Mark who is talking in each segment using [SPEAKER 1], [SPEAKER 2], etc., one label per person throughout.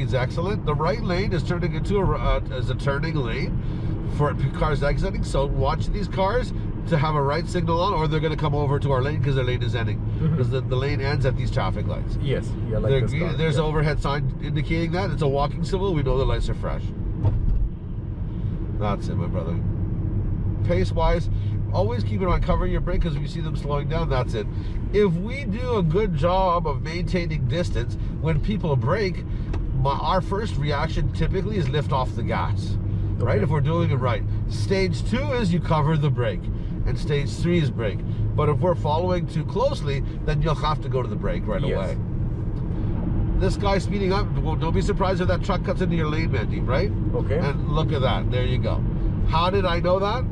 [SPEAKER 1] excellent. The right lane is turning into a uh, as a turning lane for cars exiting. So watch these cars to have a right signal on, or they're going to come over to our lane because their lane is ending. Because the, the lane ends at these traffic lights.
[SPEAKER 2] Yes, yeah, like
[SPEAKER 1] There-
[SPEAKER 2] car,
[SPEAKER 1] there's
[SPEAKER 2] yeah.
[SPEAKER 1] an overhead sign indicating that it's a walking symbol. We know the lights are fresh. That's it, my brother. Pace wise, always keep it on covering your brake because if you see them slowing down, that's it. If we do a good job of maintaining distance when people brake, my, our first reaction typically is lift off the gas, right? If we're doing it right. Stage two is you cover the brake, and stage three is brake. But if we're following too closely, then you'll have to go to the brake right
[SPEAKER 2] Yes.
[SPEAKER 1] away. This guy speeding up, well, don't be surprised if that truck cuts into your lane, Mandy, right?
[SPEAKER 2] Okay.
[SPEAKER 1] And look at that. There you go. How did I know that?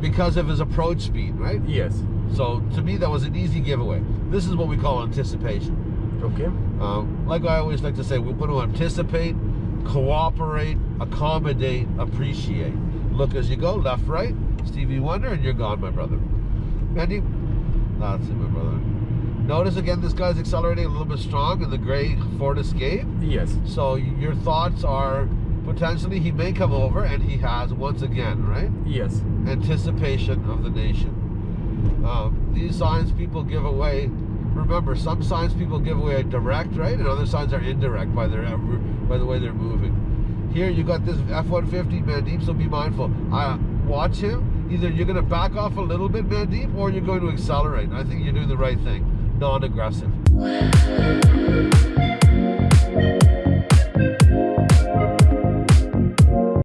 [SPEAKER 1] Because of his approach speed, right?
[SPEAKER 2] yes.
[SPEAKER 1] So to me, that was an easy giveaway. This is what we call anticipation.
[SPEAKER 2] Okay.
[SPEAKER 1] Um, like I always like to say, we want to anticipate, cooperate, accommodate, appreciate. Look as you go, left, right, Stevie Wonder, and you're gone, my brother. Mandy, that's it, my brother. Notice again, this guy's accelerating a little bit strong in the gray Ford Escape.
[SPEAKER 2] Yes.
[SPEAKER 1] So your thoughts are potentially he may come over, and he has once again, right?
[SPEAKER 2] Yes.
[SPEAKER 1] Anticipation of the nation. Um, these signs people give away. Remember, some signs people give away a direct, right, and other signs are indirect by their uh, by the way they're moving. Here you got this F-150 Mandeep, so be mindful. I watch him. Either you're going to back off a little bit, Mandeep, or you're going to accelerate. I think you're doing the right thing. Non-aggressive.